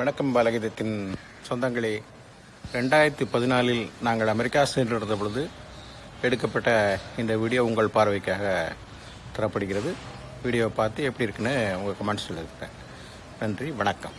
வணக்கம் பாலகீதத்தின் சொந்தங்களே. ரெண்டாயிரத்தி பதினாலில் நாங்கள் அமெரிக்கா சென்றிருந்த பொழுது எடுக்கப்பட்ட இந்த வீடியோ உங்கள் பார்வைக்காக தரப்படுகிறது. வீடியோவை பார்த்து எப்படி இருக்குன்னு உங்கள் கமெண்ட்ஸில் இருக்கிறேன் நன்றி வணக்கம்.